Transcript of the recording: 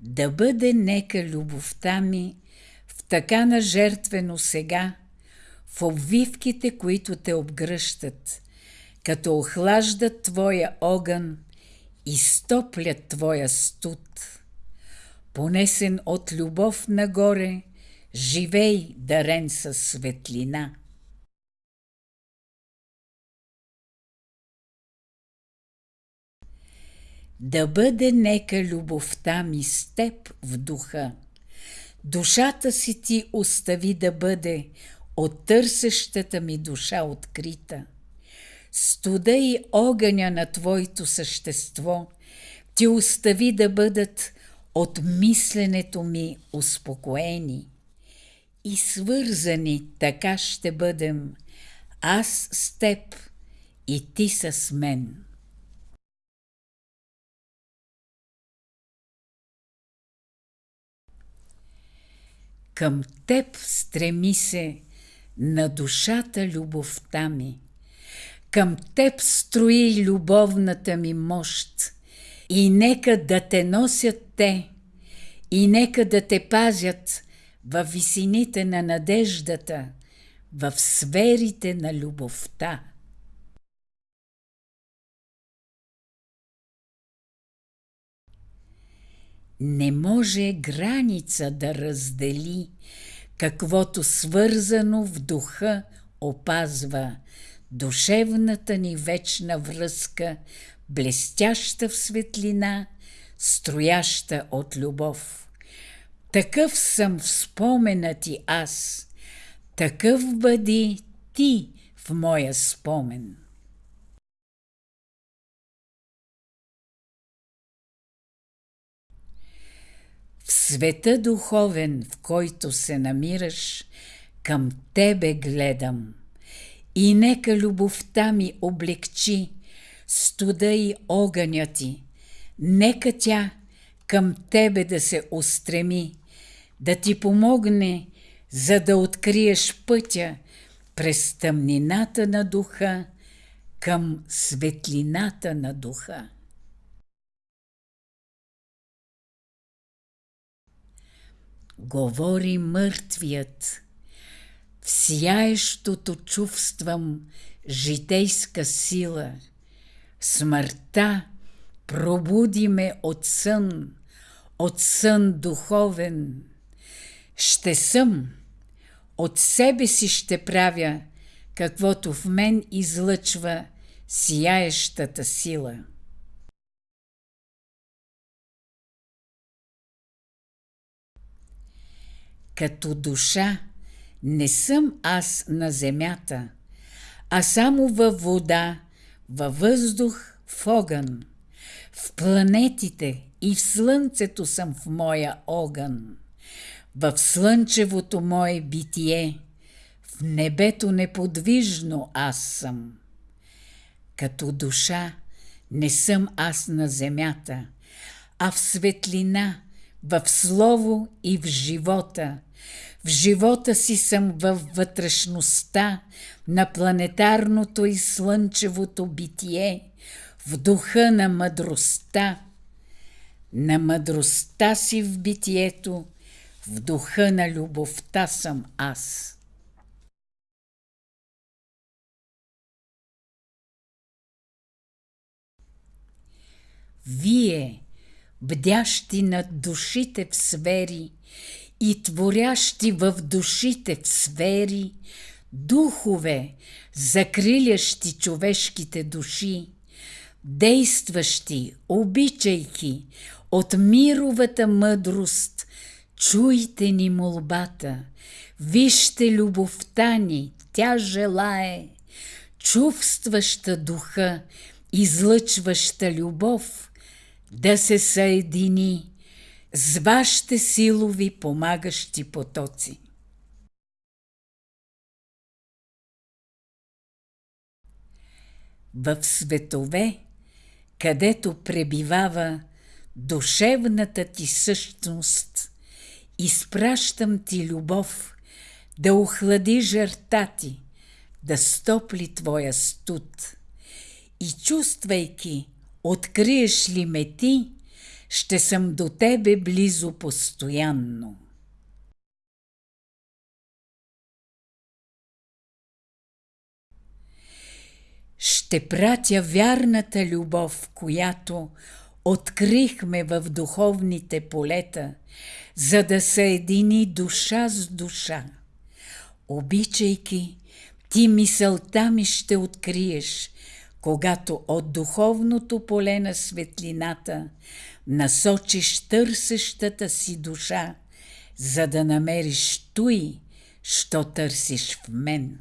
Да бъде нека любовта ми в така на жертвено сега, в обвивките, които те обгръщат, като охлаждат твоя огън и стоплят твоя студ. Понесен от любов нагоре, живей дарен със светлина. Да бъде нека любовта ми с теб в духа. Душата си ти остави да бъде от търсещата ми душа открита. Студа и огъня на твоето същество ти остави да бъдат от мисленето ми успокоени. И свързани така ще бъдем, аз с теб и ти с мен. Към теб стреми се на душата любовта ми. Към теб строи любовната ми мощ. И нека да те носят те, и нека да те пазят във висините на надеждата, в сферите на любовта. Не може граница да раздели, каквото свързано в духа опазва душевната ни вечна връзка, блестяща в светлина, строяща от любов. Такъв съм в спомена ти аз, такъв бъди ти в моя спомен. Света духовен, в който се намираш, към тебе гледам. И нека любовта ми облегчи студа и огъня ти. Нека тя към тебе да се устреми, да ти помогне, за да откриеш пътя през тъмнината на духа към светлината на духа. Говори мъртвият. В сияещото чувствам житейска сила. Смъртта пробуди ме от сън, от сън духовен. Ще съм, от себе си ще правя, каквото в мен излъчва сияещата сила. Като душа не съм аз на земята, а само във вода, във въздух, в огън. В планетите и в слънцето съм в моя огън. В слънчевото мое битие, в небето неподвижно аз съм. Като душа не съм аз на земята, а в светлина, в слово и в живота, в живота си съм във вътрешността на планетарното и слънчевото битие, в духа на мъдростта. На мъдростта си в битието, в духа на любовта съм аз. Вие, бдящи над душите в сфери и творящи в душите в сфери, духове, закрилящи човешките души, действащи, обичайки от мировата мъдрост, чуйте ни молбата, вижте любовта ни, тя желае, чувстваща духа, излъчваща любов, да се съедини с вашите силови помагащи потоци. В светове, където пребивава душевната ти същност, изпращам ти любов да охлади жерта ти, да стопли твоя студ. И чувствайки, откриеш ли ме ти, ще съм до тебе близо постоянно. Ще пратя вярната любов, която открихме в духовните полета, за да съедини душа с душа. Обичайки, ти мисълта ми ще откриеш, когато от духовното поле на светлината насочиш търсещата си душа, за да намериш той, що търсиш в мен.